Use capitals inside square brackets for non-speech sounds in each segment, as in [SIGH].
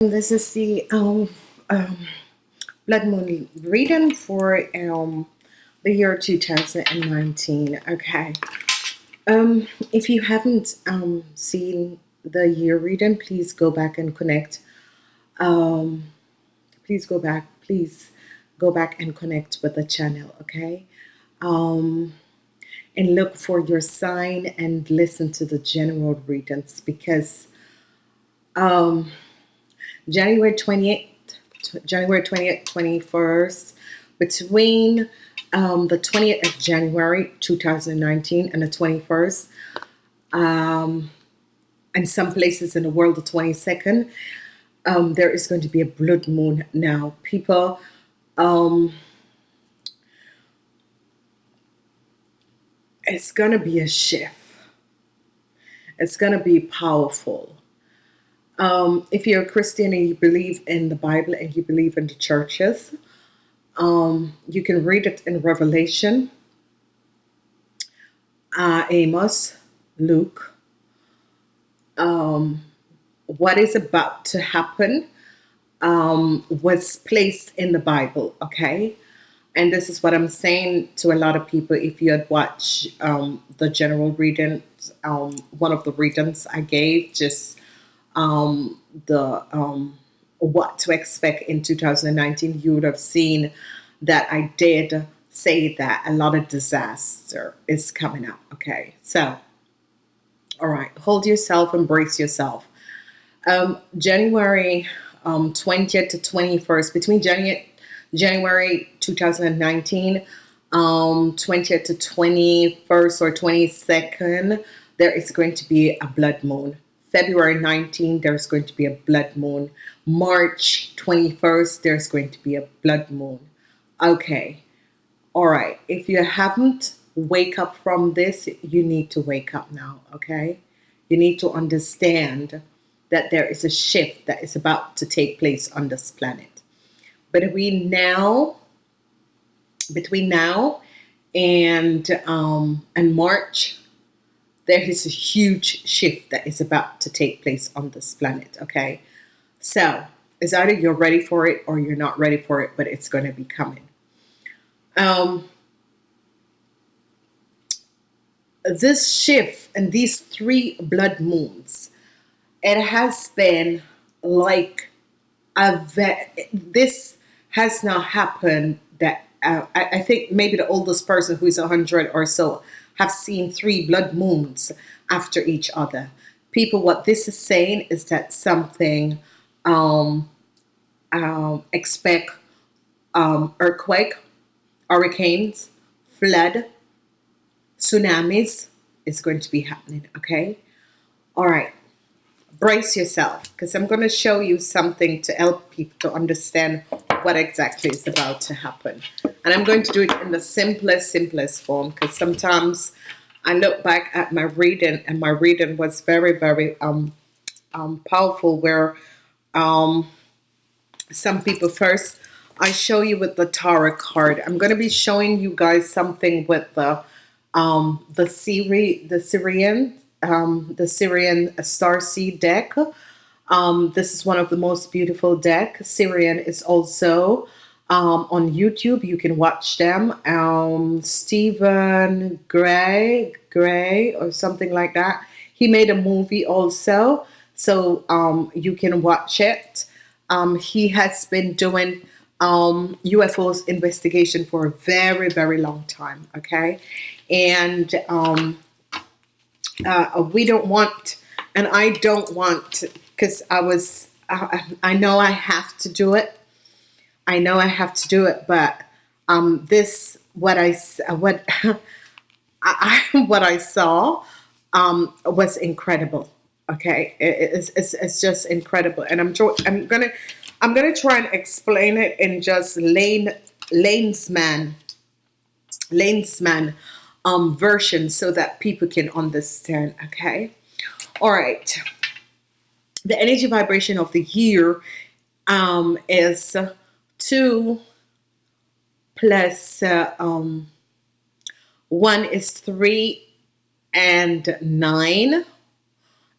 This is the um, um, blood moon reading for um, the year 2019. Okay. Um, if you haven't um, seen the year reading, please go back and connect. Um, please go back. Please go back and connect with the channel. Okay. Um, and look for your sign and listen to the general readings because um, January 28th, January 20th, 21st, between um, the 20th of January 2019 and the 21st, um, and some places in the world the 22nd, um, there is going to be a blood moon now. People, um, it's going to be a shift. It's going to be powerful um, if you're a Christian and you believe in the Bible and you believe in the churches, um, you can read it in Revelation, uh, Amos, Luke. Um, what is about to happen um, was placed in the Bible, okay? And this is what I'm saying to a lot of people. If you had watched um, the general reading, um, one of the readings I gave, just um, the um, what to expect in 2019, you would have seen that I did say that a lot of disaster is coming up. Okay, so all right, hold yourself, embrace yourself. Um, January um, 20th to 21st, between January January 2019, um, 20th to 21st or 22nd, there is going to be a blood moon. February 19, there's going to be a blood moon. March 21st, there's going to be a blood moon. Okay. All right. If you haven't wake up from this, you need to wake up now. Okay. You need to understand that there is a shift that is about to take place on this planet. But we now, between now and um, and March there is a huge shift that is about to take place on this planet. Okay. So it's either you're ready for it or you're not ready for it, but it's going to be coming. Um, this shift and these three blood moons, it has been like a this has not happened that uh, I, I think maybe the oldest person who is 100 or so have seen three blood moons after each other. People, what this is saying is that something um, um, expect um, earthquake, hurricanes, flood, tsunamis is going to be happening. Okay. All right. Brace yourself because I'm going to show you something to help people to understand what exactly is about to happen. And I'm going to do it in the simplest, simplest form because sometimes I look back at my reading and my reading was very, very um, um, powerful where um, some people first, I show you with the tarot card. I'm going to be showing you guys something with the um, the Syri, the Sirian, um, the Sirian star seed deck. Um, this is one of the most beautiful deck. Syrian is also um, on YouTube. You can watch them. Um, Stephen Gray, Gray or something like that. He made a movie also, so um, you can watch it. Um, he has been doing um, UFOs investigation for a very, very long time. Okay, and um, uh, we don't want, and I don't want because I was I, I know I have to do it. I know I have to do it, but um, this what I what [LAUGHS] I, [LAUGHS] what I saw um, was incredible. Okay, it, it's, it's it's just incredible, and I'm I'm gonna I'm gonna try and explain it in just lane lanes lanesman lanesman um, version so that people can understand. Okay, all right the energy vibration of the year um, is two plus uh, um, one is three and nine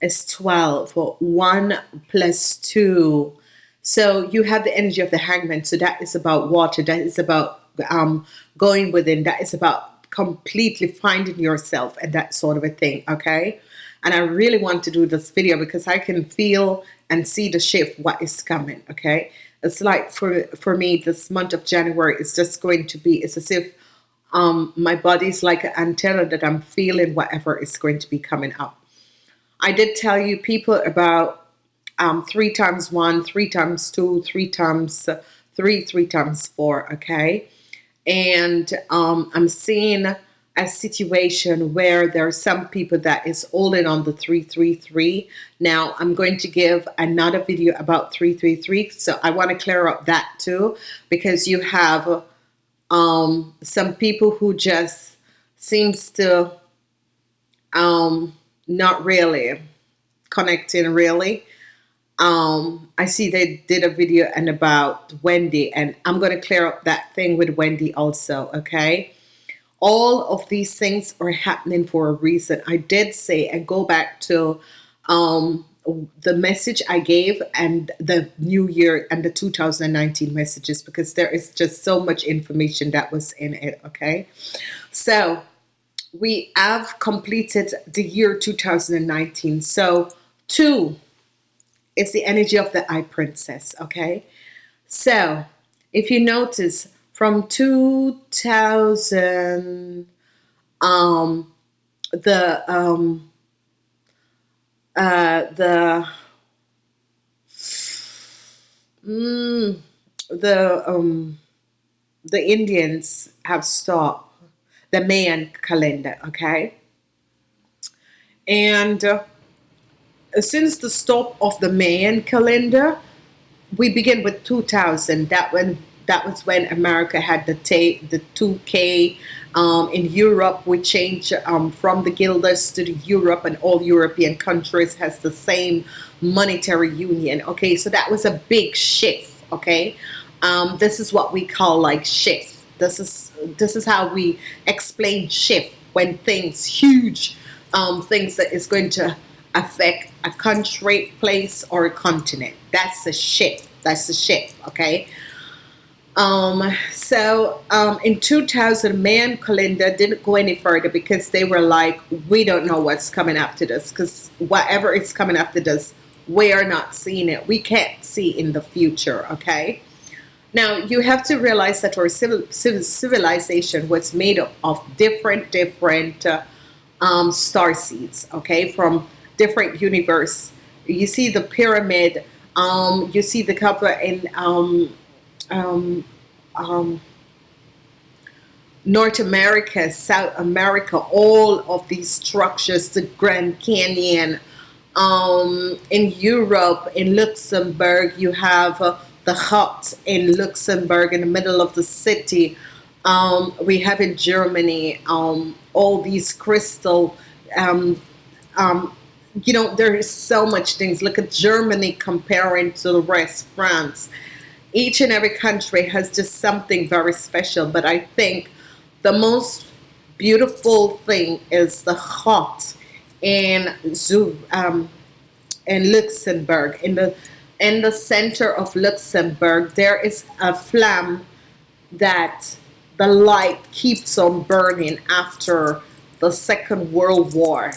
is 12 one plus two So you have the energy of the hangman. So that is about water. That is about um, going within. That is about completely finding yourself and that sort of a thing. Okay. And I really want to do this video because I can feel and see the shift, what is coming. Okay. It's like for, for me, this month of January is just going to be, it's as if um, my body's like an antenna that I'm feeling whatever is going to be coming up. I did tell you people about um, three times one, three times two, three times three, three times four, okay? And um, I'm seeing a situation where there are some people that is holding on the 333. Now, I'm going to give another video about 333, so I want to clear up that too, because you have um, some people who just seems to um, not really connecting really um, I see they did a video and about Wendy and I'm going to clear up that thing with Wendy also okay all of these things are happening for a reason. I did say and go back to um, the message I gave and the new year and the 2019 messages because there is just so much information that was in it okay? So we have completed the year 2019 so two it's the energy of the eye princess, okay? So, if you notice, from 2000, um, the, um, uh, the, mm, the, um, the Indians have stopped the Mayan calendar, okay? And uh, since the stop of the Mayan calendar, we begin with 2000. That when that was when America had the the 2K. Um, in Europe, we changed um, from the guilders to the Europe, and all European countries has the same monetary union. Okay, so that was a big shift. Okay, um, this is what we call like shift. This is this is how we explain shift when things huge um, things that is going to affect a country, place, or a continent. That's a shift. That's a shift, okay? Um, so um, in 2000, Mayan calendar didn't go any further because they were like, we don't know what's coming after this because whatever is coming after this, we are not seeing it. We can't see in the future, okay? Now, you have to realize that our civil, civil civilization was made up of different, different uh, um, star seeds, okay? From different universe. You see the pyramid. Um, you see the couple in um, um, um, North America, South America, all of these structures, the Grand Canyon. Um, in Europe, in Luxembourg, you have uh, the hut in Luxembourg in the middle of the city. Um, we have in Germany um, all these crystal um, um, you know, there is so much things. Look at Germany comparing to the rest, France. Each and every country has just something very special. But I think the most beautiful thing is the hut in Zoo, um, in Luxembourg. In the in the center of Luxembourg, there is a flame that the light keeps on burning after the Second World War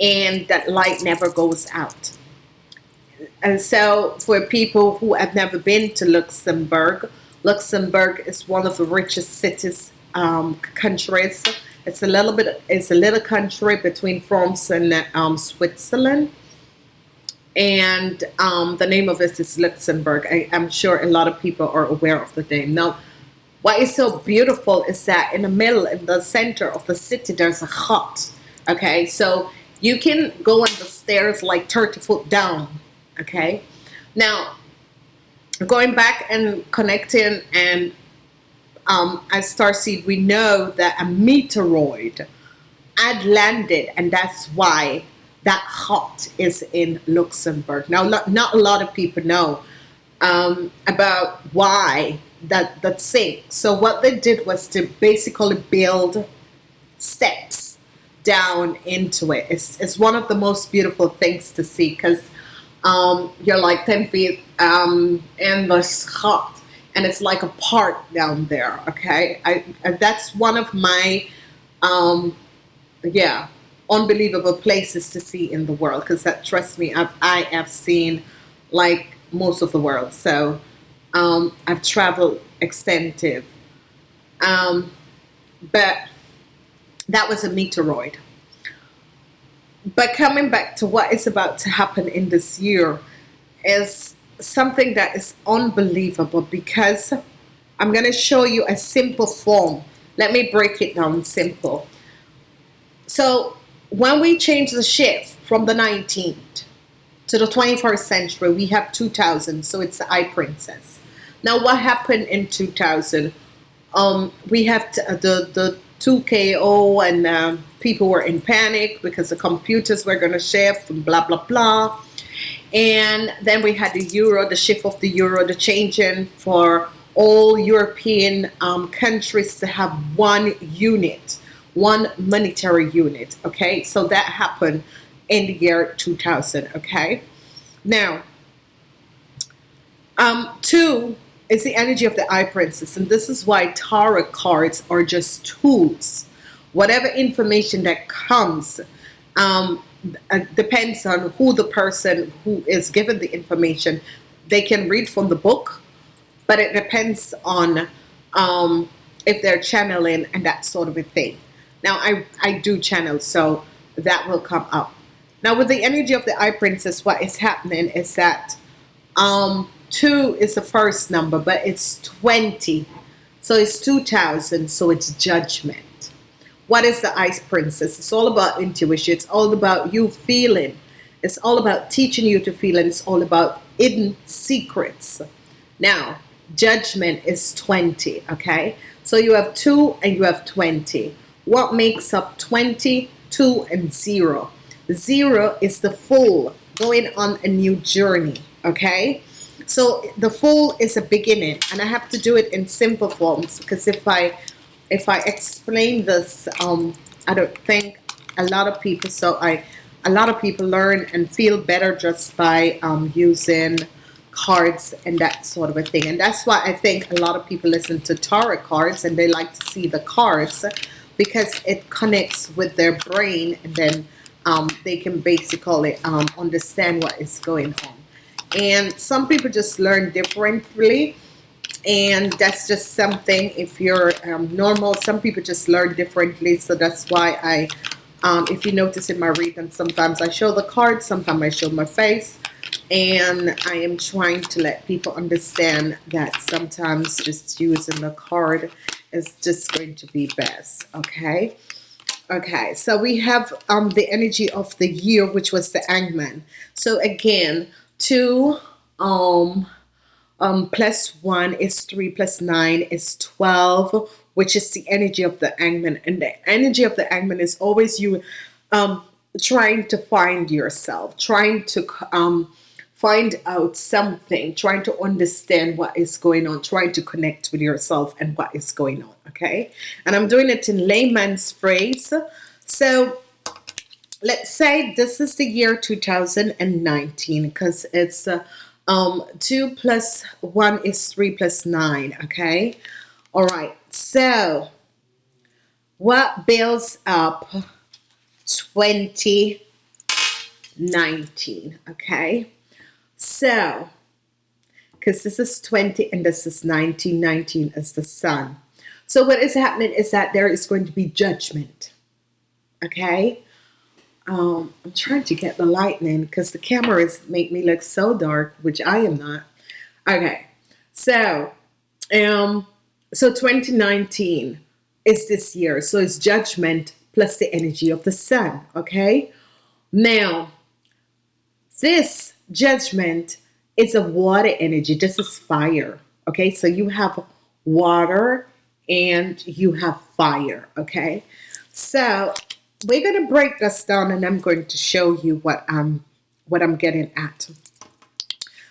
and that light never goes out. And so for people who have never been to Luxembourg, Luxembourg is one of the richest cities, um, countries. It's a little bit, it's a little country between France and um, Switzerland. And um, the name of it is Luxembourg. I, am sure a lot of people are aware of the name. Now, what is so beautiful is that in the middle, in the center of the city, there's a hut. Okay, so you can go on the stairs like 30 foot down. Okay. Now, going back and connecting and um, as Starseed, we know that a meteoroid had landed, and that's why that hut is in Luxembourg. Now, not a lot of people know um, about why that that sank. So what they did was to basically build steps down into it. It's, it's one of the most beautiful things to see because um, you're like 10 feet um, in the sky and it's like a park down there okay? I, that's one of my um, yeah unbelievable places to see in the world because that trust me I've, I have seen like most of the world so um, I've traveled extensive. Um, but that was a meteoroid but coming back to what is about to happen in this year is something that is unbelievable because I'm going to show you a simple form. Let me break it down simple. So when we change the shift from the 19th to the 21st century, we have 2000. So it's the I Princess. Now what happened in 2000? Um, we have the, the 2KO and uh, people were in panic because the computers were going to shift and blah, blah, blah. And then we had the euro, the shift of the euro, the changing for all European um, countries to have one unit, one monetary unit. Okay, so that happened in the year 2000. Okay, now, um, two is the energy of the I Princess, and this is why tarot cards are just tools. Whatever information that comes, um, uh, depends on who the person who is given the information. They can read from the book, but it depends on um, if they're channeling and that sort of a thing. Now, I, I do channel, so that will come up. Now, with the energy of the I Princess, what is happening is that um, 2 is the first number, but it's 20. So it's 2000, so it's judgment. What is the Ice Princess? It's all about intuition. It's all about you feeling. It's all about teaching you to feel, and it's all about hidden secrets. Now, judgment is 20, okay? So you have 2 and you have 20. What makes up 20, 2, and 0? 0 is the full going on a new journey, okay? So the fool is a beginning, and I have to do it in simple forms because if I if I explain this, um, I don't think a lot of people, so I, a lot of people learn and feel better just by um, using cards and that sort of a thing. And that's why I think a lot of people listen to tarot cards and they like to see the cards because it connects with their brain and then um, they can basically um, understand what is going on. And some people just learn differently. And that's just something if you're um, normal some people just learn differently. So that's why I um, if you notice in my reading sometimes I show the cards sometimes I show my face. And I am trying to let people understand that sometimes just using the card is just going to be best okay? Okay so we have um, the energy of the year which was the Hangman so again two um um, plus 1 is 3 plus 9 is 12 which is the energy of the angman. And the energy of the angman is always you um, trying to find yourself trying to um, find out something trying to understand what is going on trying to connect with yourself and what is going on okay? And I'm doing it in layman's phrase. So let's say this is the year 2019 because it's uh, um, 2 plus 1 is 3 plus 9, okay? All right, so what builds up 2019, okay? So, because this is 20 and this is 19, 19 is the sun. So what is happening is that there is going to be judgment, okay? Um, I'm trying to get the lightning because the cameras make me look so dark, which I am not. Okay, so um, so 2019 is this year, so it's judgment plus the energy of the sun. Okay, now this judgment is a water energy. This is fire. Okay, so you have water and you have fire. Okay, so we're going to break this down and I'm going to show you what I'm what I'm getting at.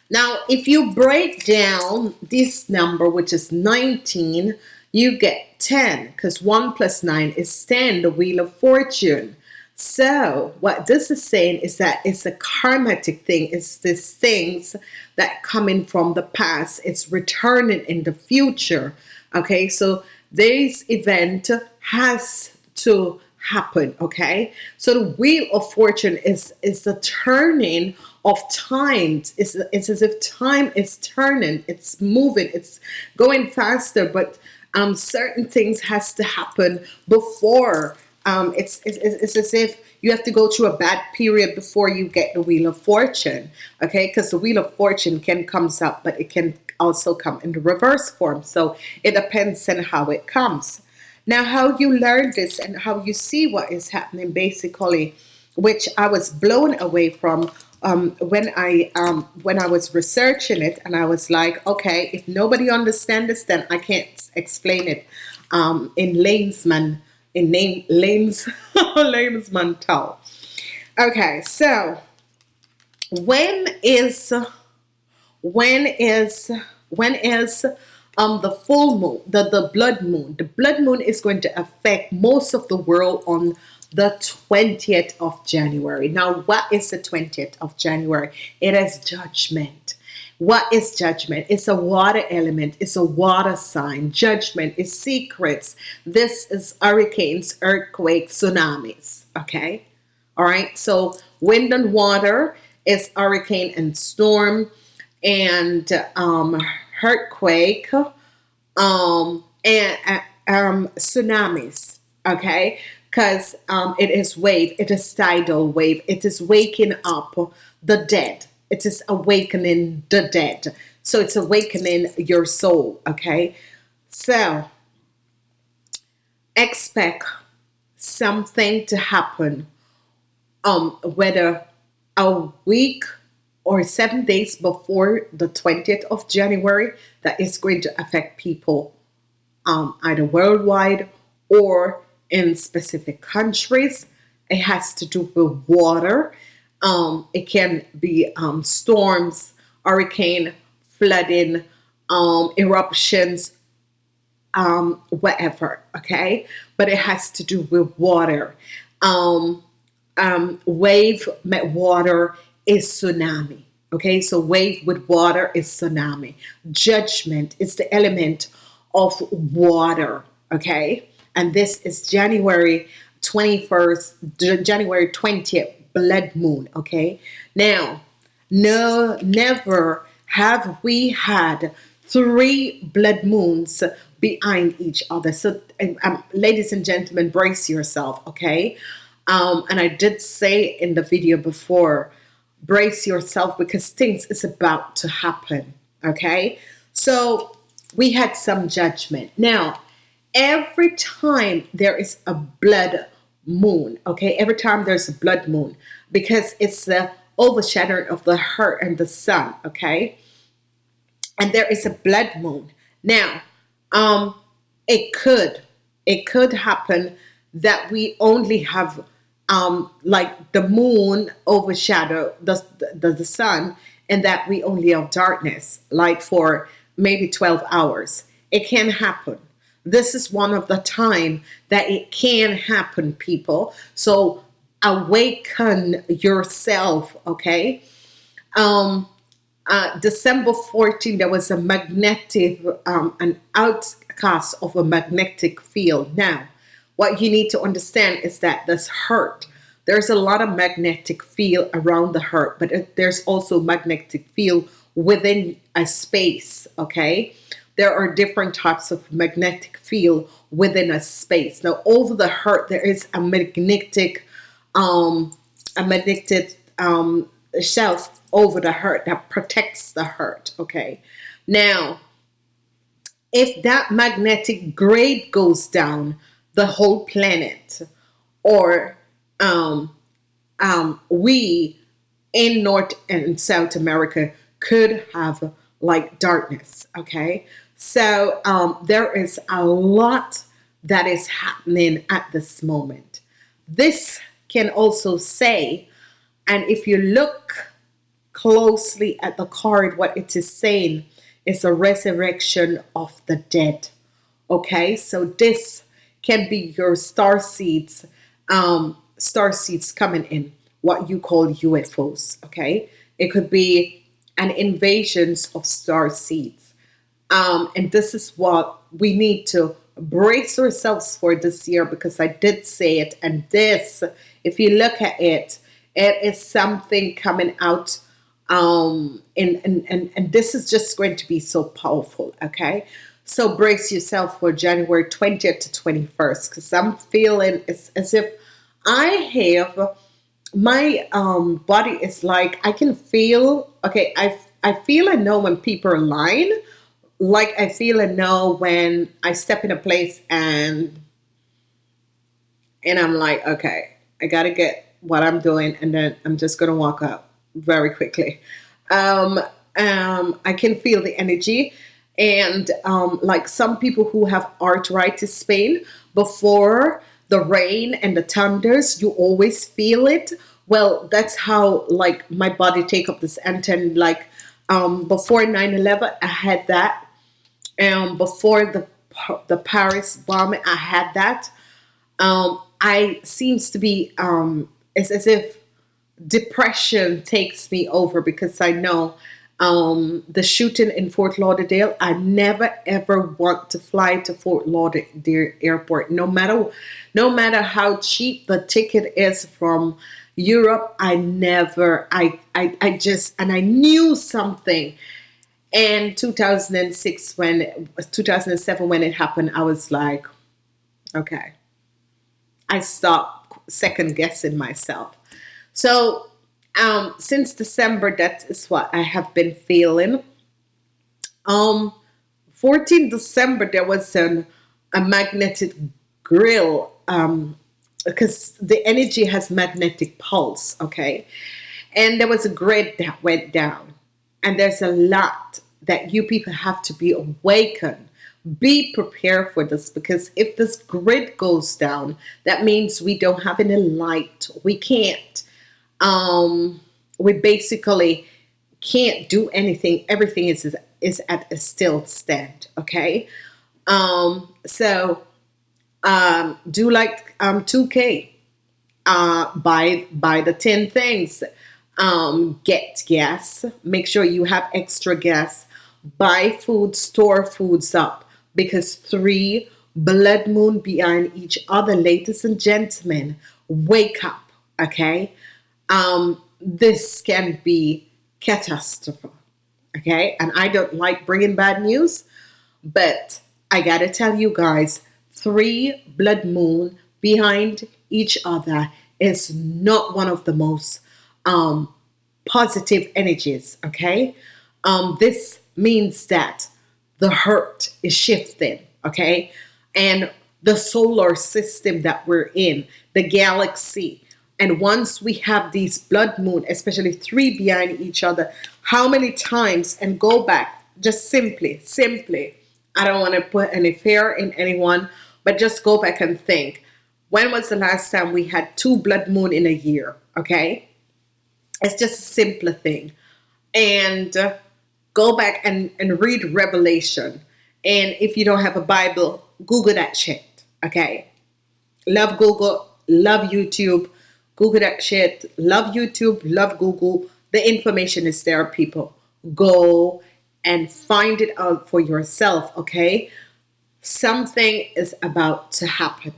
Now, if you break down this number, which is 19, you get 10 because 1 plus 9 is 10, the Wheel of Fortune. So, what this is saying is that it's a karmatic thing. It's these things that coming from the past. It's returning in the future. Okay, so this event has to happen. Okay, so the wheel of fortune is is the turning of times. It's, it's as if time is turning. It's moving. It's going faster, but um, certain things has to happen before um, it's, it's, it's as if you have to go through a bad period before you get the wheel of fortune okay because the wheel of fortune can comes up but it can also come in the reverse form so it depends on how it comes now how you learn this and how you see what is happening basically which I was blown away from um, when I um, when I was researching it and I was like okay if nobody understands this then I can't explain it um, in layman in name lanes [LAUGHS] layman's tell. Okay, so when is when is when is um the full moon the the blood moon the blood moon is going to affect most of the world on the 20th of January now what is the 20th of January it is judgment what is judgment? It's a water element. It's a water sign. Judgment is secrets. This is hurricanes, earthquakes, tsunamis. Okay. All right. So wind and water is hurricane and storm and um, earthquake um, and uh, um, tsunamis. Okay. Because um, it is wave. It is tidal wave. It is waking up the dead it is awakening the dead. So it's awakening your soul. Okay. So expect something to happen. Um, whether a week or seven days before the 20th of January, that is going to affect people um, either worldwide or in specific countries. It has to do with water. Um, it can be um, storms, hurricane, flooding, um, eruptions, um, whatever. Okay, but it has to do with water. Um, wave met water is tsunami. Okay, so wave with water is tsunami. Judgment is the element of water. Okay, and this is January 21st, January 20th, blood moon. Okay. Now, no, never have we had three blood moons behind each other. So, um, ladies and gentlemen, brace yourself. Okay. Um, and I did say in the video before, brace yourself because things is about to happen. Okay. So we had some judgment. Now, every time there is a blood moon. Okay, every time there's a blood moon, because it's the overshadowing of the earth and the sun. Okay, and there is a blood moon. Now, um, it could it could happen that we only have um like the moon overshadow the, the the sun and that we only have darkness like for maybe 12 hours it can happen this is one of the time that it can happen, people. So awaken yourself, okay? Um, uh, December 14, there was a magnetic, um, an outcast of a magnetic field. Now, what you need to understand is that this hurt. There's a lot of magnetic field around the hurt, but there's also magnetic field within a space, okay? there are different types of magnetic field within a space. Now, over the hurt, there is a magnetic, um, a magnetic um, shelf over the hurt that protects the hurt. Okay. Now, if that magnetic grade goes down, the whole planet, or um, um, we in North and South America could have like darkness. Okay. So um, there is a lot that is happening at this moment. This can also say, and if you look closely at the card, what it is saying is a resurrection of the dead. Okay, so this can be your star seeds um, star seeds coming in, what you call UFOs. Okay, it could be an invasions of star seeds, um, and this is what we need to brace ourselves for this year because I did say it, and this, if you look at it, it is something coming out um and, and and and this is just going to be so powerful okay so brace yourself for january 20th to 21st because i'm feeling it's as if i have my um body is like i can feel okay i i feel and know when people are lying like i feel and know when i step in a place and and i'm like okay i gotta get what i'm doing and then i'm just gonna walk up very quickly. Um, um, I can feel the energy. And um, like some people who have arthritis pain, before the rain and the thunders, you always feel it. Well, that's how like my body take up this antenna. Like um, before 9-11, I had that. Um, before the the Paris bombing, I had that. Um, I seems to be um, it's as if depression takes me over because I know um, the shooting in Fort Lauderdale. I never ever want to fly to Fort Lauderdale airport, no matter no matter how cheap the ticket is from Europe. I never. I I, I just and I knew something. In 2006, when 2007, when it happened, I was like, okay. I stopped second guessing myself so um, since December, that is what I have been feeling. Um, 14 December, there was an, a magnetic grill um, because the energy has magnetic pulse, okay? And there was a grid that went down. And there's a lot that you people have to be awakened. Be prepared for this because if this grid goes down, that means we don't have any light. We can't um, we basically can't do anything. Everything is is at a still stand. Okay, um, so um, do like um, 2K. Uh, buy buy the 10 things. Um, get gas. Make sure you have extra gas. Buy food. Store foods up because three blood moon behind each other, ladies and gentlemen. Wake up. Okay um, this can be catastrophic. Okay, and I don't like bringing bad news, but I gotta tell you guys, three blood moon behind each other is not one of the most um, positive energies. Okay, um, this means that the hurt is shifting. Okay, and the solar system that we're in, the galaxy, and once we have these blood moon, especially three behind each other, how many times and go back just simply, simply. I don't want to put any fear in anyone, but just go back and think. When was the last time we had two blood moon in a year? Okay. It's just a simpler thing. And uh, go back and, and read Revelation. And if you don't have a Bible, Google that shit. Okay. Love Google, love YouTube Google that shit. Love YouTube, love Google. The information is there, people. Go and find it out for yourself, okay? Something is about to happen.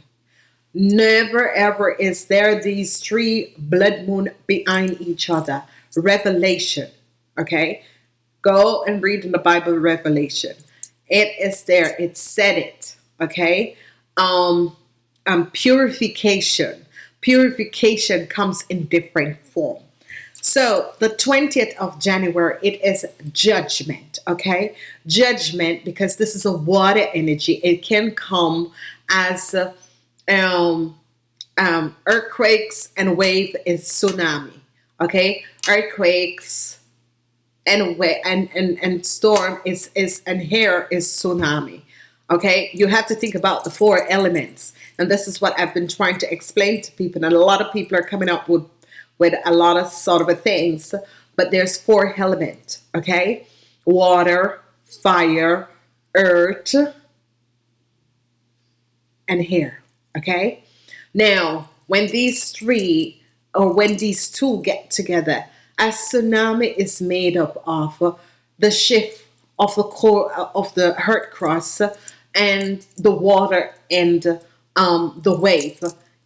Never ever is there these three blood moon behind each other. Revelation, okay? Go and read in the Bible Revelation. It is there. It said it, okay? Um, um, purification purification comes in different form. So the 20th of January, it is judgment, okay? Judgment, because this is a water energy. It can come as um, um, earthquakes and wave is tsunami, okay? Earthquakes and and, and, and storm is, is and here is tsunami, okay? You have to think about the four elements. And this is what I've been trying to explain to people. And a lot of people are coming up with, with a lot of sort of things. But there's four elements, okay? Water, fire, earth, and air, okay? Now, when these three or when these two get together, a tsunami is made up of the shift of the core of the earth crust and the water and um, the wave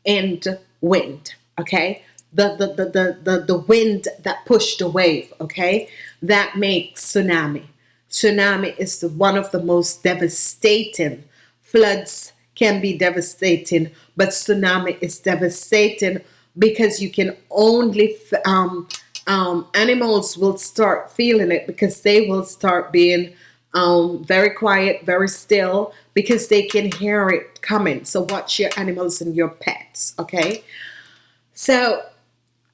and wind. Okay, the the, the the the the wind that pushed the wave. Okay, that makes tsunami. Tsunami is the, one of the most devastating floods can be devastating, but tsunami is devastating because you can only um, um, animals will start feeling it because they will start being um, very quiet, very still because they can hear it coming. So watch your animals and your pets, okay? So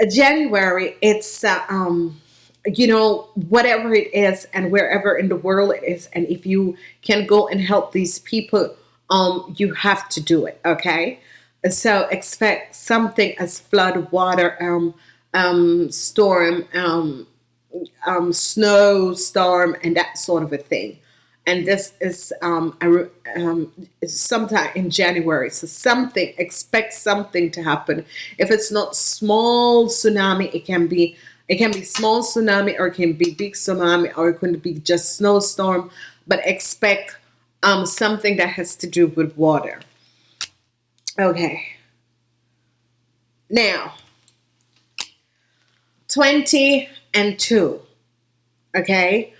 January, it's uh, um, you know whatever it is and wherever in the world it is, and if you can go and help these people, um, you have to do it, okay? So expect something as flood, water, um, um, storm, um, um, snow, storm, and that sort of a thing. And this is um, a, um, sometime in January. So something, expect something to happen. If it's not small tsunami, it can be it can be small tsunami or it can be big tsunami or it can be just snowstorm. But expect um, something that has to do with water. Okay. Now, 20 and 2. Okay.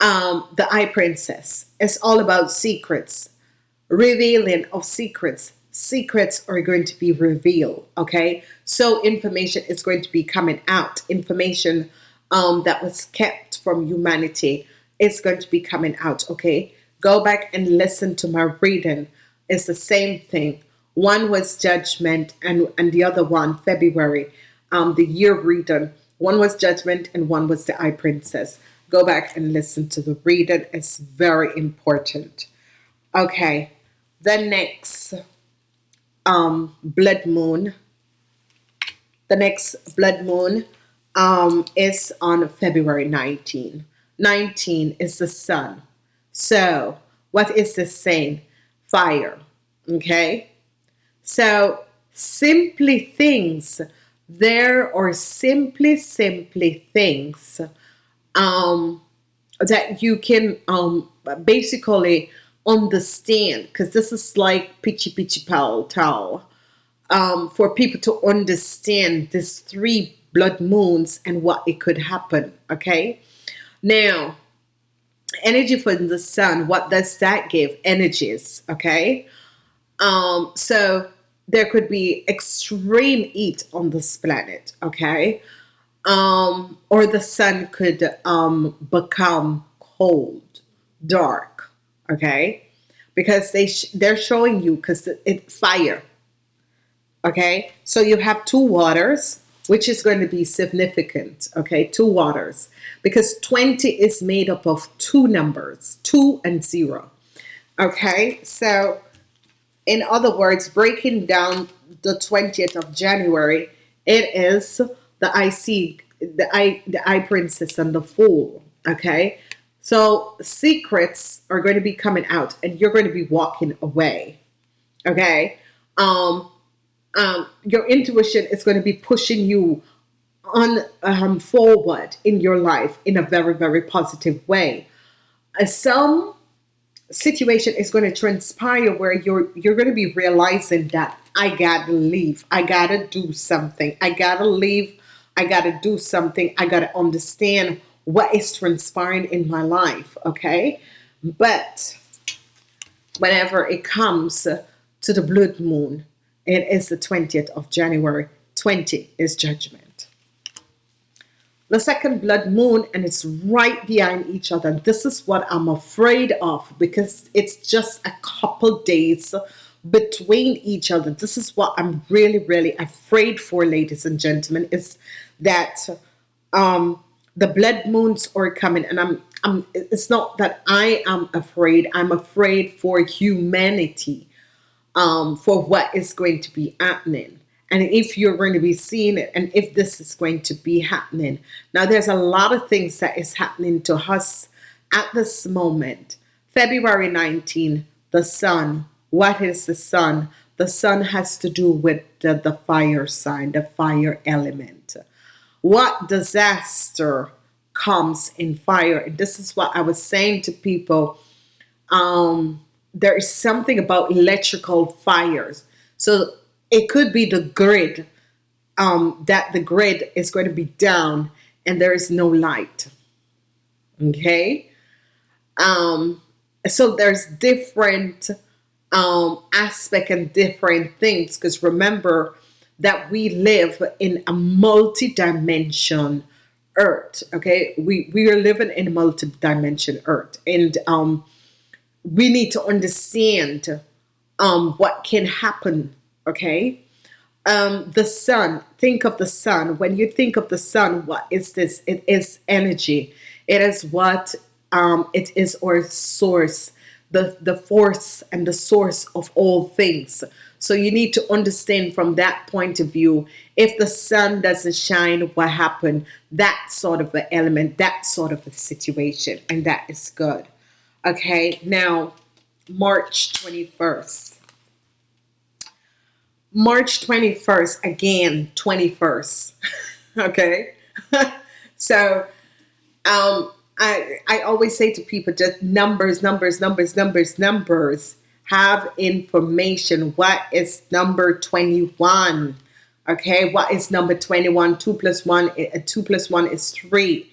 Um, the Eye Princess. It's all about secrets, revealing of secrets. Secrets are going to be revealed. Okay. So information is going to be coming out. Information um, that was kept from humanity is going to be coming out. Okay. Go back and listen to my reading. It's the same thing. One was judgment, and and the other one February. Um, the year reading. One was judgment, and one was the Eye Princess. Go back and listen to the reading. It's very important. Okay, the next um, blood moon. The next blood moon um, is on February 19. 19 is the sun. So, what is this saying? Fire. Okay? So, simply things, there are simply, simply things um, that you can um, basically understand, because this is like pitchy pitchy pal towel, um, for people to understand this three blood moons and what it could happen. Okay? Now, energy from the sun what does that give energies okay um so there could be extreme heat on this planet okay? Um or the sun could um become cold dark okay? Because they sh- they're showing you because it's fire okay? So you have two waters which is going to be significant okay? Two waters. Because 20 is made up of two numbers, two and zero. Okay, so in other words, breaking down the 20th of January, it is the IC, the I, the I Princess and the Fool. Okay, so secrets are going to be coming out, and you're going to be walking away. Okay, um, um, your intuition is going to be pushing you on um, forward in your life in a very very positive way uh, some situation is going to transpire where you're you're going to be realizing that I gotta leave I gotta do something I gotta leave I gotta do something I gotta understand what is transpiring in my life okay? But whenever it comes to the blood moon it is the 20th of January 20 is judgment the second blood moon and it's right behind each other. This is what I'm afraid of because it's just a couple days between each other. This is what I'm really really afraid for ladies and gentlemen is that um the blood moons are coming. And I'm I'm it's not that I am afraid. I'm afraid for humanity um for what is going to be happening and if you're going to be seeing it and if this is going to be happening now there's a lot of things that is happening to us at this moment February 19 the sun what is the sun The sun has to do with the, the fire sign, the fire element. What disaster comes in fire? And this is what I was saying to people. Um, there is something about electrical fires. So it could be the grid, um, that the grid is going to be down and there is no light. Okay. Um, so there's different um, aspect and different things because remember that we live in a multi-dimension earth okay we we are living in a multi-dimension earth and um we need to understand um what can happen okay um the sun think of the sun when you think of the sun what is this it is energy it is what um it is our source the, the force and the source of all things. So you need to understand from that point of view, if the sun doesn't shine, what happened? That sort of an element, that sort of a situation, and that is good. Okay, now March 21st. March 21st, again, 21st. [LAUGHS] okay, [LAUGHS] so um, I, I always say to people just numbers, numbers, numbers, numbers, numbers. Have information. What is number 21? Okay, what is number 21? 2 plus 1, uh, 2 plus 1 is 3.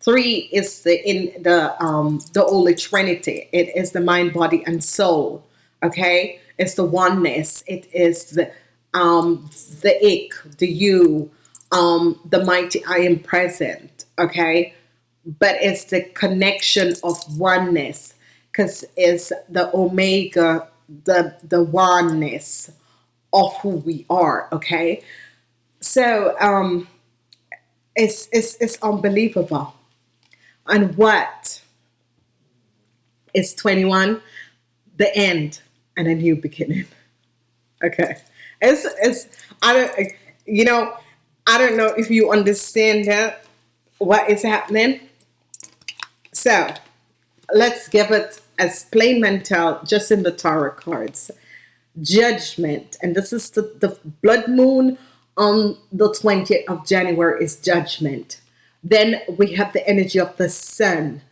3 is the in the um the Holy Trinity. It is the mind, body, and soul. Okay, it's the oneness. It is the um the ik, the you, um, the mighty I am present. Okay but it's the connection of oneness because it's the omega the the oneness of who we are okay so um it's it's it's unbelievable and what is 21 the end and a new beginning okay. It's it's i don't you know i don't know if you understand that what is happening. So let's give it as plain mental, just in the tarot cards. Judgment, and this is the, the blood moon on the 20th of January is judgment. Then we have the energy of the sun,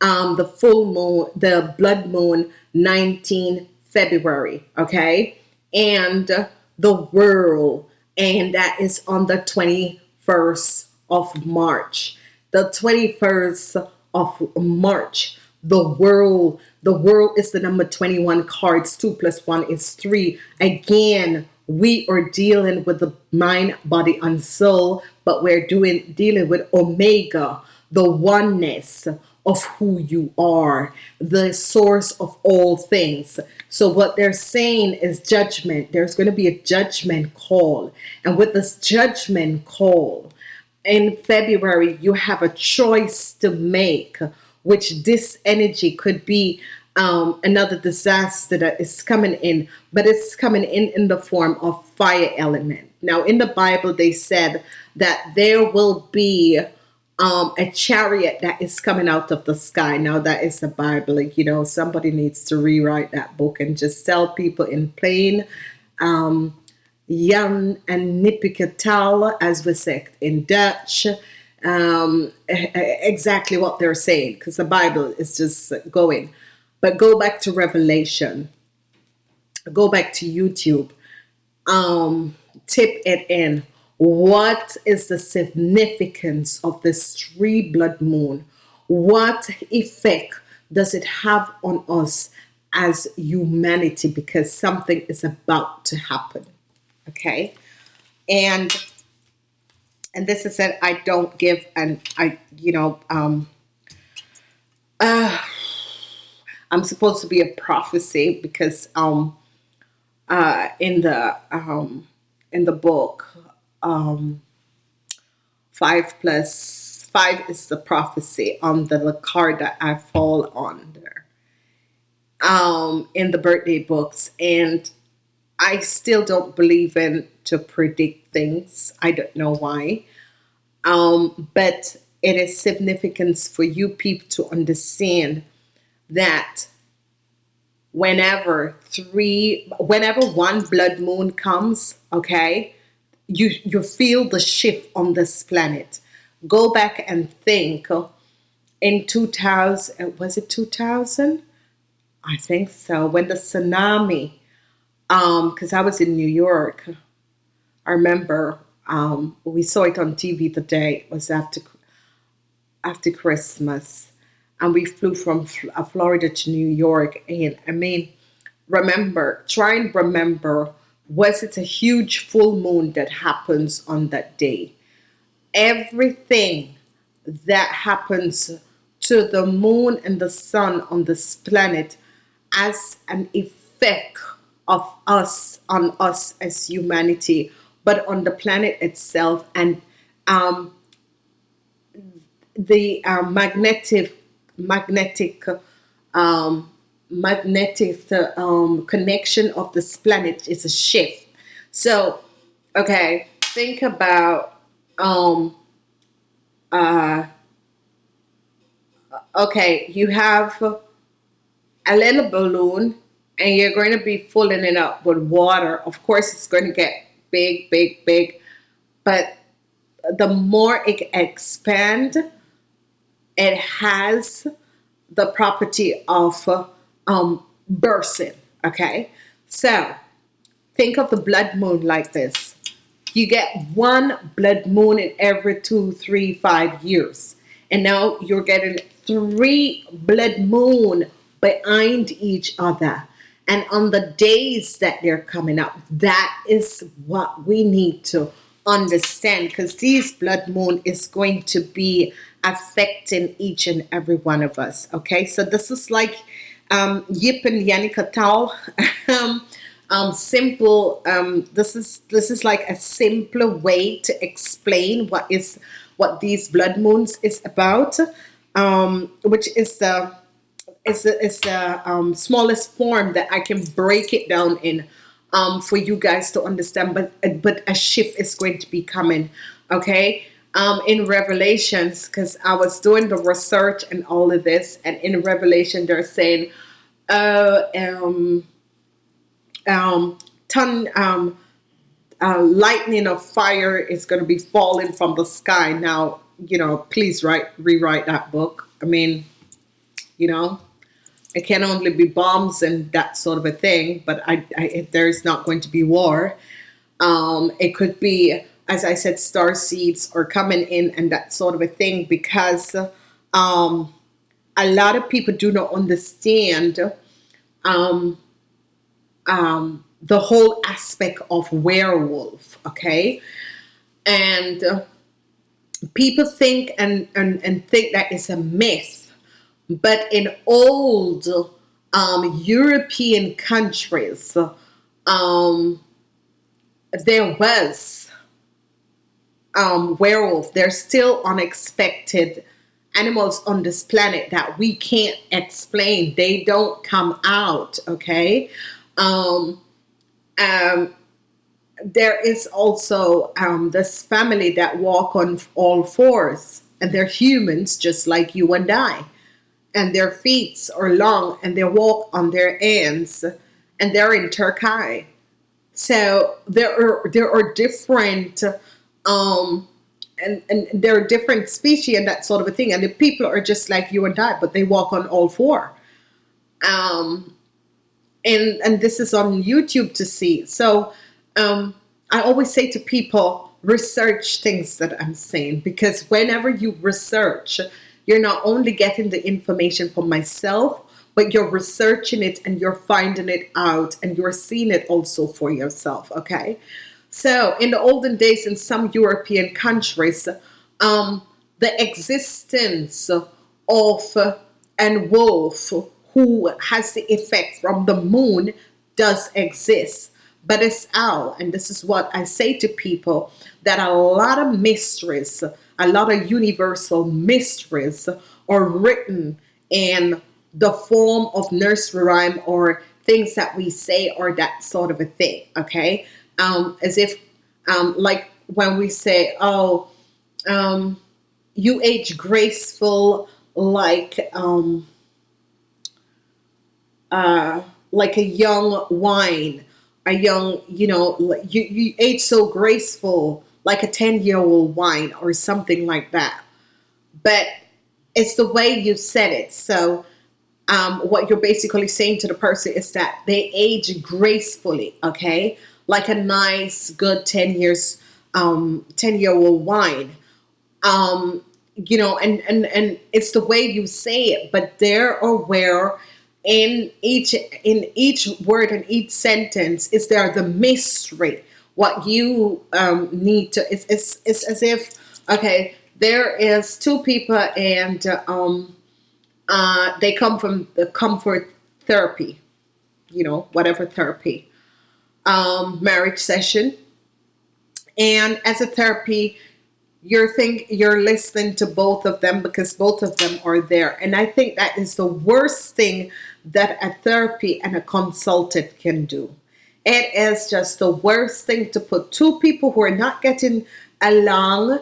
um, the full moon, the blood moon, 19 February, okay? And the world, and that is on the 21st of March. The 21st of March. The world, the world is the number 21 cards. Two plus one is three. Again, we are dealing with the mind, body, and soul, but we're doing dealing with Omega, the oneness of who you are, the source of all things. So what they're saying is judgment. There's going to be a judgment call. And with this judgment call, in February, you have a choice to make, which this energy could be um, another disaster that is coming in, but it's coming in in the form of fire element. Now, in the Bible, they said that there will be um, a chariot that is coming out of the sky. Now, that is the Bible. Like, you know, somebody needs to rewrite that book and just tell people in plain um, Jan and Nipiketal, as we say in Dutch, um, exactly what they're saying, because the Bible is just going. But go back to Revelation, go back to YouTube, um, tip it in. What is the significance of this three blood moon? What effect does it have on us as humanity? Because something is about to happen okay and and this is it I don't give and I you know um uh I'm supposed to be a prophecy because um uh in the um in the book um five plus five is the prophecy on the card that I fall under um in the birthday books and I still don't believe in to predict things. I don't know why. Um, but it is significance for you people to understand that whenever three whenever one blood moon comes okay you you feel the shift on this planet. Go back and think in 2000 was it 2000 i think so when the tsunami um because i was in new york. I remember um we saw it on tv today it was after after christmas. And we flew from uh, florida to new york and i mean remember try and remember was it a huge full moon that happens on that day? Everything that happens to the moon and the sun on this planet as an effect of us on us as humanity, but on the planet itself. And um, the uh, magnetic magnetic um, magnetic um, connection of this planet is a shift. So, okay, think about um, uh, okay, you have a little balloon and you're going to be filling it up with water. Of course, it's going to get big, big, big, but the more it expands, it has the property of um, bursting. Okay, so think of the blood moon like this. You get one blood moon in every two, three, five years. And now you're getting three blood moon behind each other. And on the days that they're coming up, that is what we need to understand because these blood moon is going to be affecting each and every one of us. Okay, so this is like um, Jip and Janneke Tal. um, um, simple. Um, this is this is like a simpler way to explain what is what these blood moons is about, um, which is the is the, is the um, smallest form that I can break it down in um, for you guys to understand. But but a shift is going to be coming. Okay. Um, in Revelations, because I was doing the research and all of this, and in Revelation they're saying, um, um, ton um, uh, lightning of fire is going to be falling from the sky. Now, you know, please write rewrite that book. I mean, you know, it can only be bombs and that sort of a thing. But I, I if there's not going to be war, um, it could be, as I said, star seeds are coming in and that sort of a thing because um, a lot of people do not understand um, um, the whole aspect of werewolf, okay? And uh, people think and, and, and think that it's a myth, but in old um, European countries, um, there was um, werewolf. There's still unexpected animals on this planet that we can't explain. They don't come out, okay? Um, um, there is also um, this family that walk on all fours and they're humans just like you and I. And their feet are long and they walk on their hands and they're in Turkey. So there are there are different um and, and there are a different species and that sort of a thing. And the people are just like you and I, but they walk on all four. Um and and this is on YouTube to see. So um, I always say to people, research things that I'm saying because whenever you research, you're not only getting the information for myself, but you're researching it and you're finding it out and you're seeing it also for yourself. Okay. So in the olden days, in some European countries, um, the existence of an wolf who has the effect from the moon does exist. But it's out and this is what I say to people that a lot of mysteries a lot of universal mysteries are written in the form of nursery rhyme or things that we say or that sort of a thing okay um, as if um, like when we say oh um, you age graceful like um, uh, like a young wine, a young, you know, you, you age so graceful, like a 10 year old wine or something like that. But it's the way you said it. So, um, what you're basically saying to the person is that they age gracefully, okay? Like a nice, good 10 years, um, 10 year old wine. Um, you know, and, and, and it's the way you say it, but they're where in each in each word and each sentence is there the mystery what you um, need to it's, it's, it's as if okay there is two people and uh, um, uh, they come from the comfort therapy you know whatever therapy um, marriage session. And as a therapy you're think you're listening to both of them because both of them are there. And i think that is the worst thing that a therapy and a consultant can do. It is just the worst thing to put two people who are not getting along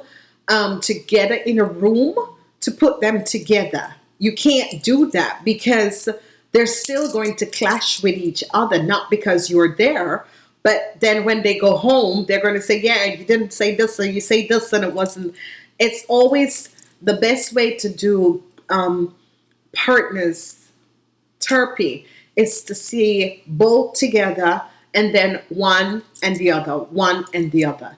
um, together in a room to put them together. You can't do that because they're still going to clash with each other not because you're there but then when they go home, they're going to say, yeah, you didn't say this, or you say this, and it wasn't. It's always the best way to do um, partners therapy is to see both together and then one and the other, one and the other.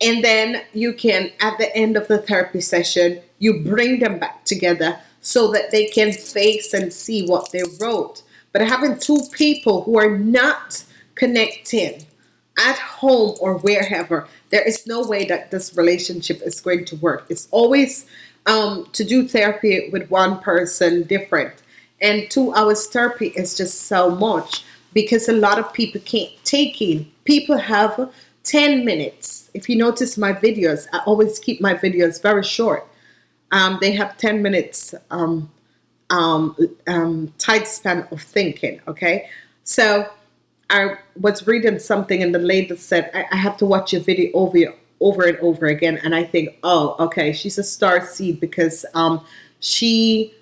And then you can, at the end of the therapy session, you bring them back together so that they can face and see what they wrote. But having two people who are not connecting at home or wherever, there is no way that this relationship is going to work. It's always um, to do therapy with one person different. And two hours therapy is just so much because a lot of people can't take in. People have 10 minutes. If you notice my videos, I always keep my videos very short. Um, they have 10 minutes um, um, um, tight span of thinking, okay? So I was reading something and the lady said, I, I have to watch your video over over and over again. And I think, oh, okay, she's a star seed because um, she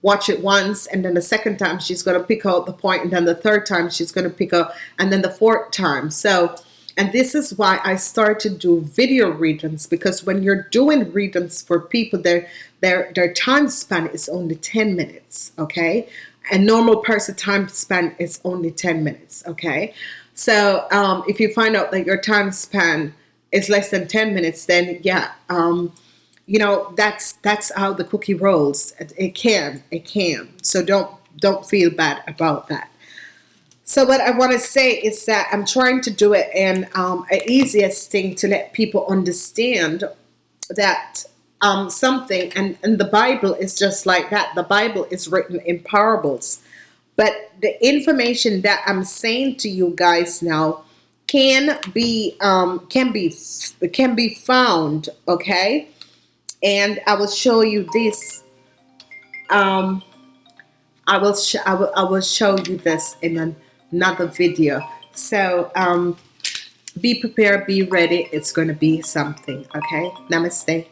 watch it once and then the second time she's going to pick out the point and then the third time she's going to pick up and then the fourth time. So, and this is why I started to do video readings because when you're doing readings for people, their their their time span is only 10 minutes, okay? a normal person time span is only 10 minutes okay? So um, if you find out that your time span is less than 10 minutes then yeah um, you know that's that's how the cookie rolls. It, it can it can. So don't don't feel bad about that so what I want to say is that I'm trying to do it in um, an easiest thing to let people understand that um, something, and, and the Bible is just like that. The Bible is written in parables. But the information that I'm saying to you guys now can be um, can be can be found, okay? And I will show you this. Um, I will I will I will show you this in an, another video. So um, be prepared, be ready. It's going to be something. Okay. Namaste.